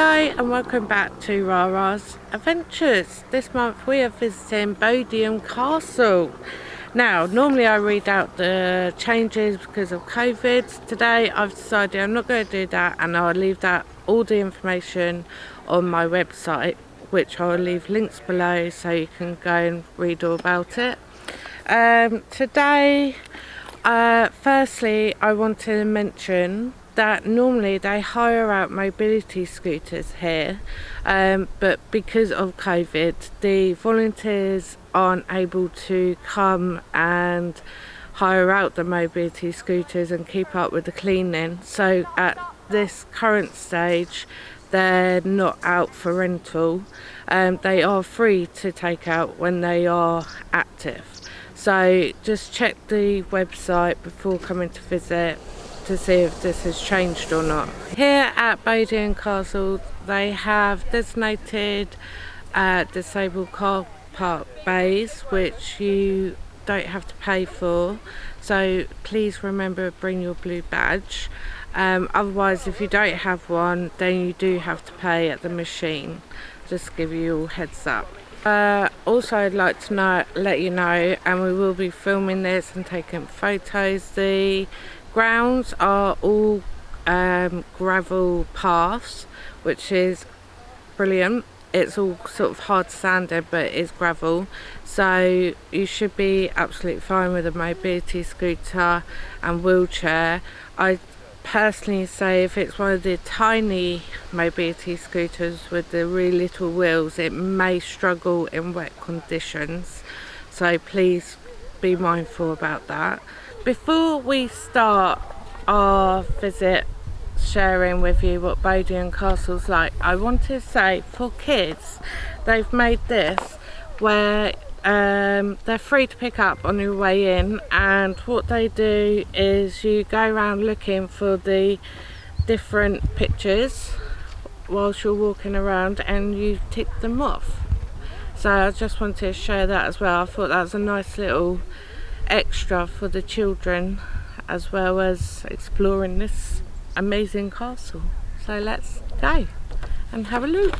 Hello and welcome back to Rara's Adventures. This month we are visiting Bodiam Castle. Now, normally I read out the changes because of COVID. Today I've decided I'm not going to do that and I'll leave that all the information on my website which I'll leave links below so you can go and read all about it. Um, today, uh, firstly I want to mention that normally they hire out mobility scooters here um, but because of COVID the volunteers aren't able to come and hire out the mobility scooters and keep up with the cleaning. So at this current stage they're not out for rental. Um, they are free to take out when they are active. So just check the website before coming to visit to see if this has changed or not. Here at Bodiam Castle they have designated uh, disabled car park bays which you don't have to pay for. So please remember to bring your blue badge. Um, otherwise if you don't have one then you do have to pay at the machine. Just give you heads up. Uh, also I'd like to know, let you know and we will be filming this and taking photos the grounds are all um, gravel paths which is brilliant. It's all sort of hard sanded but it's gravel. So you should be absolutely fine with a mobility scooter and wheelchair. I personally say if it's one of the tiny mobility scooters with the really little wheels it may struggle in wet conditions. So please be mindful about that before we start our visit sharing with you what Bodiam Castle's like I want to say for kids they've made this where um, they're free to pick up on your way in and what they do is you go around looking for the different pictures whilst you're walking around and you tick them off. So I just wanted to share that as well. I thought that was a nice little extra for the children as well as exploring this amazing castle. So let's go and have a look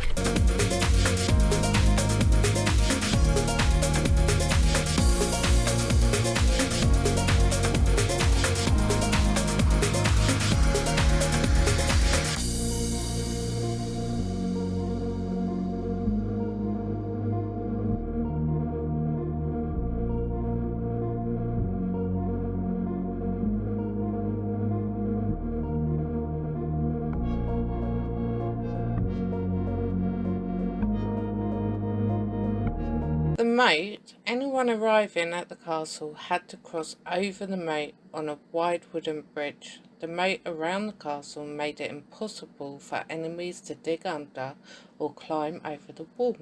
moat, anyone arriving at the castle had to cross over the moat on a wide wooden bridge. The moat around the castle made it impossible for enemies to dig under or climb over the wall.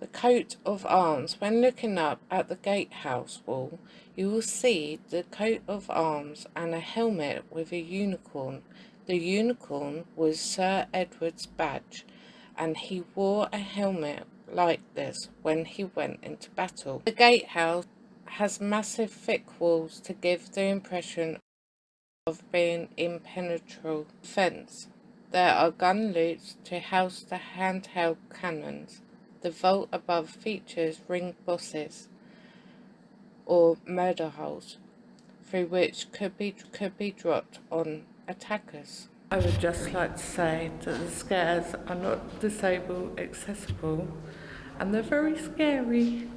The coat of arms. When looking up at the gatehouse wall, you will see the coat of arms and a helmet with a unicorn. The unicorn was Sir Edward's badge, and he wore a helmet like this when he went into battle. The gatehouse has massive thick walls to give the impression of being impenetrable fence. There are gun loops to house the handheld cannons. The vault above features ring bosses or murder holes through which could be could be dropped on attackers. I would just like to say that the stairs are not disabled accessible and they're very scary.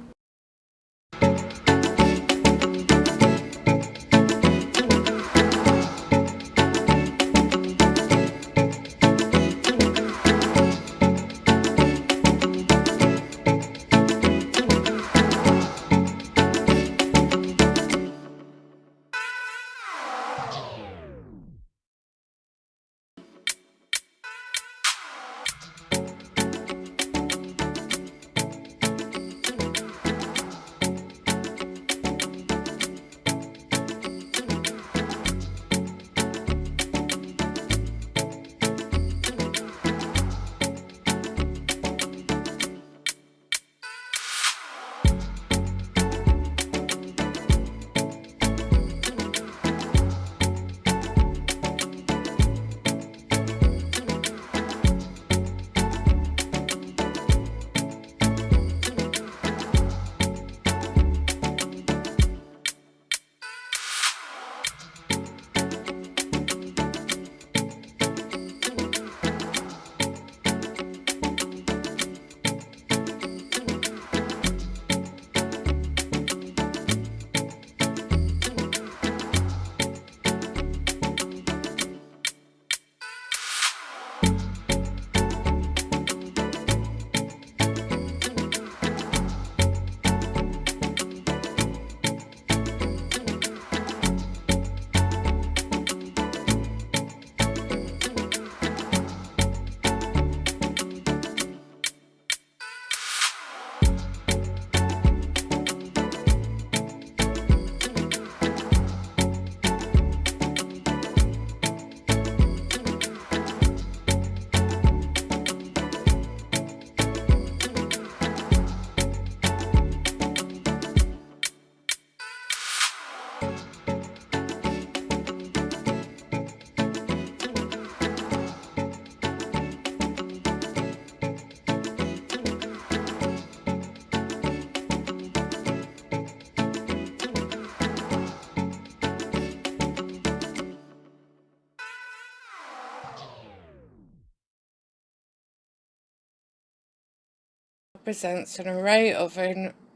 Represents an array of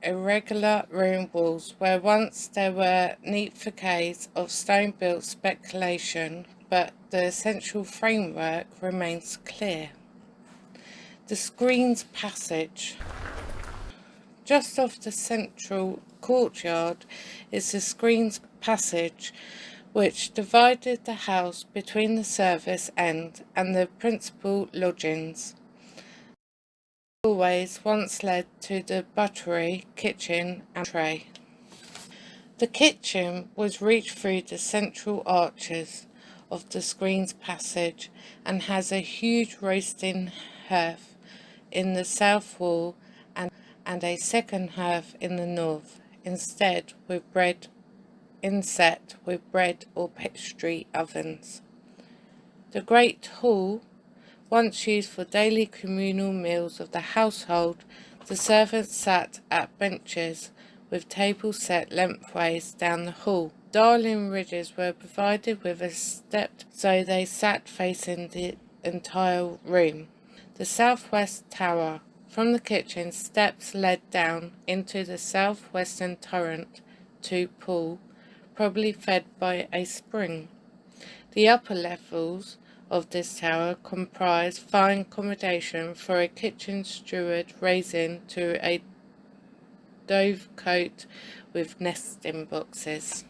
irregular room walls where once there were neat facades of stone-built speculation, but the essential framework remains clear. The screen's passage. Just off the central courtyard is the screen's passage which divided the house between the service end and the principal lodgings. Always once led to the buttery, kitchen and tray. The kitchen was reached through the central arches of the screen's passage and has a huge roasting hearth in the south wall and, and a second hearth in the north, instead with bread inset with bread or pastry ovens. The great hall, once used for daily communal meals of the household, the servants sat at benches with tables set lengthways down the hall. Dalyngrigges were provided with a step so they sat facing the entire room. The southwest tower. From the kitchen, steps led down into the southwestern turret to pool probably fed by a spring. The upper levels of this tower comprise fine accommodation for a kitchen steward raising to a dovecote with nesting boxes.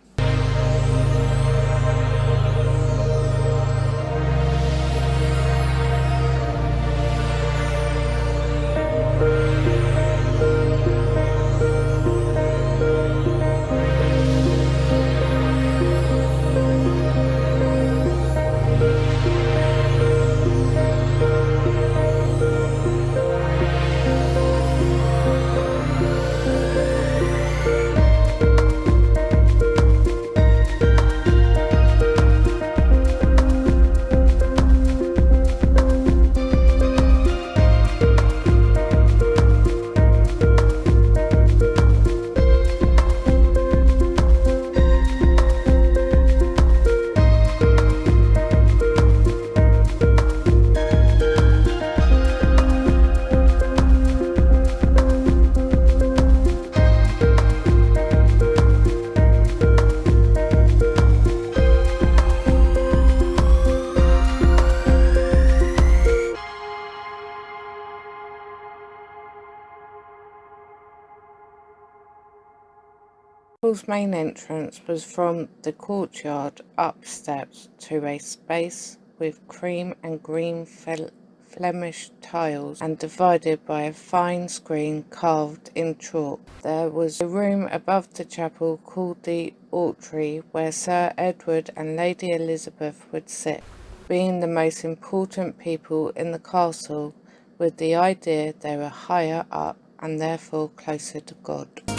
Hall's main entrance was from the courtyard up steps to a space with cream and green Flemish tiles and divided by a fine screen carved in chalk. There was a room above the chapel called the Oratory where Sir Edward and Lady Elizabeth would sit, being the most important people in the castle with the idea they were higher up and therefore closer to God.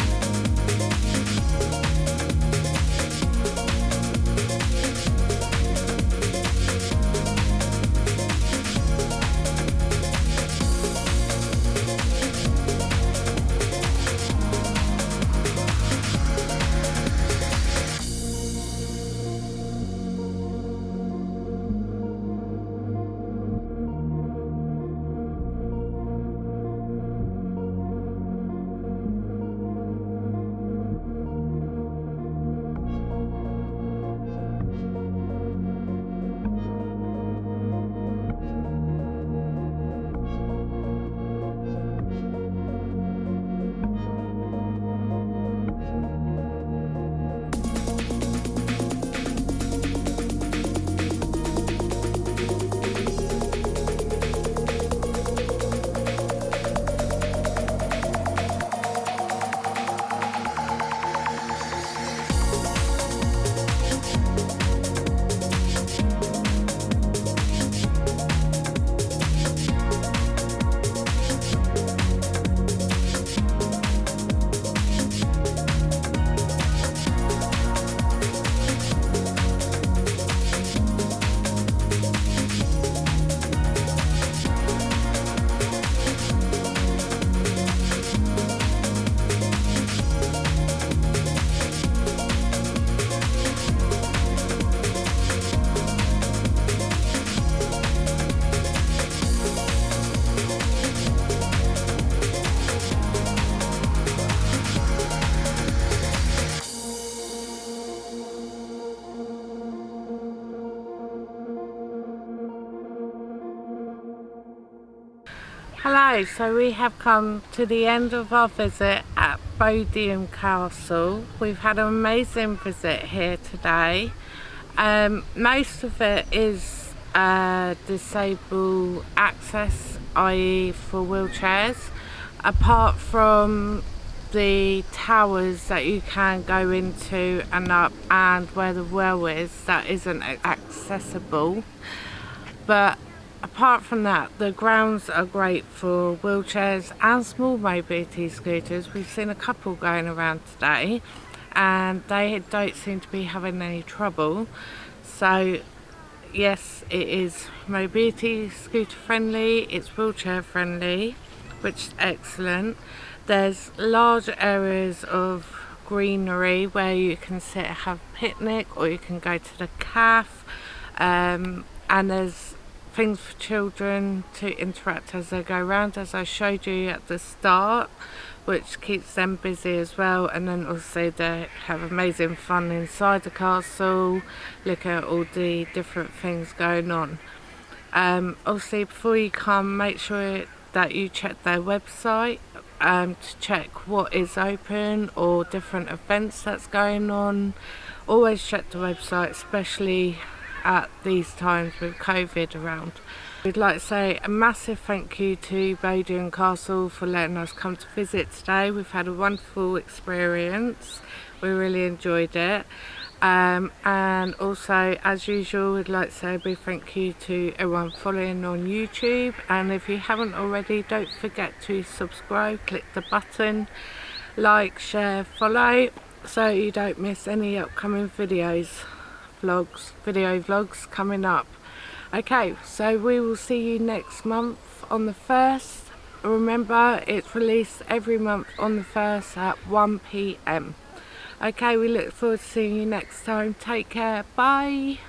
Hello, so we have come to the end of our visit at Bodiam Castle. We've had an amazing visit here today. Um, most of it is uh, disabled access, i.e. for wheelchairs, apart from the towers that you can go into and up and where the well is that isn't accessible. But apart from that the grounds are great for wheelchairs and small mobility scooters. We've seen a couple going around today and they don't seem to be having any trouble. So yes it is mobility scooter friendly it's wheelchair friendly which is excellent. There's large areas of greenery where you can sit and have a picnic or you can go to the calf um, and there's things for children to interact as they go around as I showed you at the start which keeps them busy as well. And then also they have amazing fun inside the castle look at all the different things going on. Um, obviously before you come make sure that you check their website um, to check what is open or different events that's going on. Always check the website especially at these times with COVID around. We'd like to say a massive thank you to Bodiam Castle for letting us come to visit today. We've had a wonderful experience. We really enjoyed it. Um, and also, as usual, we'd like to say a big thank you to everyone following on YouTube. And if you haven't already, don't forget to subscribe, click the button, like, share, follow, so you don't miss any upcoming videos vlogs, video vlogs coming up. Okay, so we will see you next month on the 1st. Remember, it's released every month on the 1st at 1pm. Okay, we look forward to seeing you next time. Take care. Bye.